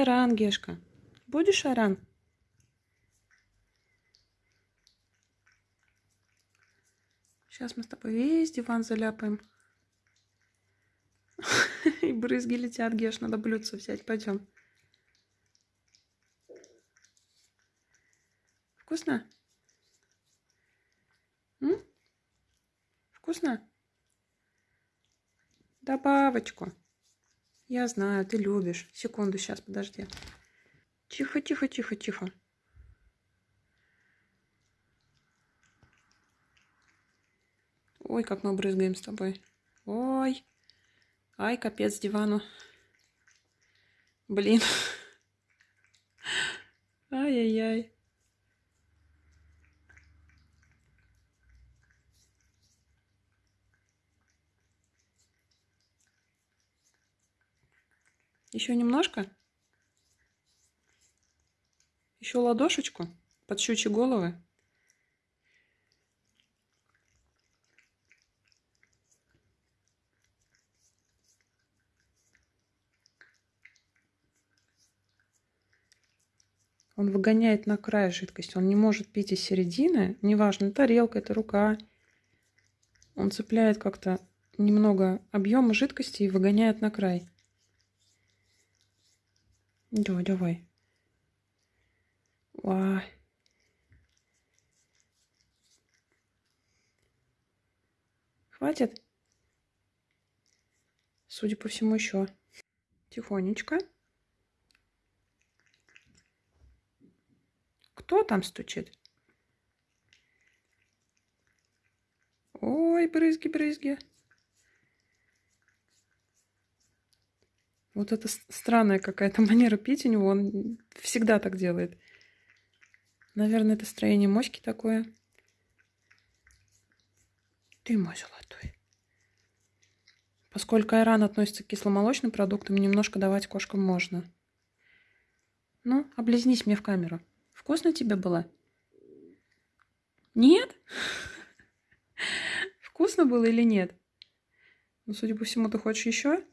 Аран, Гешка? Будешь, Аран? Сейчас мы с тобой весь диван заляпаем. И брызги летят, Геш, надо блюдце взять. Пойдем. Вкусно? М? Вкусно? Добавочку. Я знаю, ты любишь. Секунду, сейчас, подожди. Тихо, тихо, тихо, тихо. Ой, как мы брызгаем с тобой. Ой. Ай, капец дивану. Блин. Ай-яй-яй. Еще немножко. Еще ладошечку под щучьи головы. Он выгоняет на край жидкость. Он не может пить из середины. Неважно, тарелка, это рука. Он цепляет как-то немного объема жидкости и выгоняет на край. Давай, давай. Ой. Хватит? Судя по всему, еще. Тихонечко. Кто там стучит? Ой, брызги-брызги. Вот это странная какая-то манера пить у него. Он всегда так делает. Наверное, это строение моськи такое. Ты мой золотой. Поскольку айран относится к кисломолочным продуктам, немножко давать кошкам можно. Ну, облизнись мне в камеру. Вкусно тебе было? Нет? Вкусно было или нет? Ну, судя по всему, ты хочешь еще?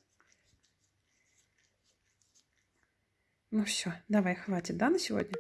Ну все, давай, хватит, да, на сегодня?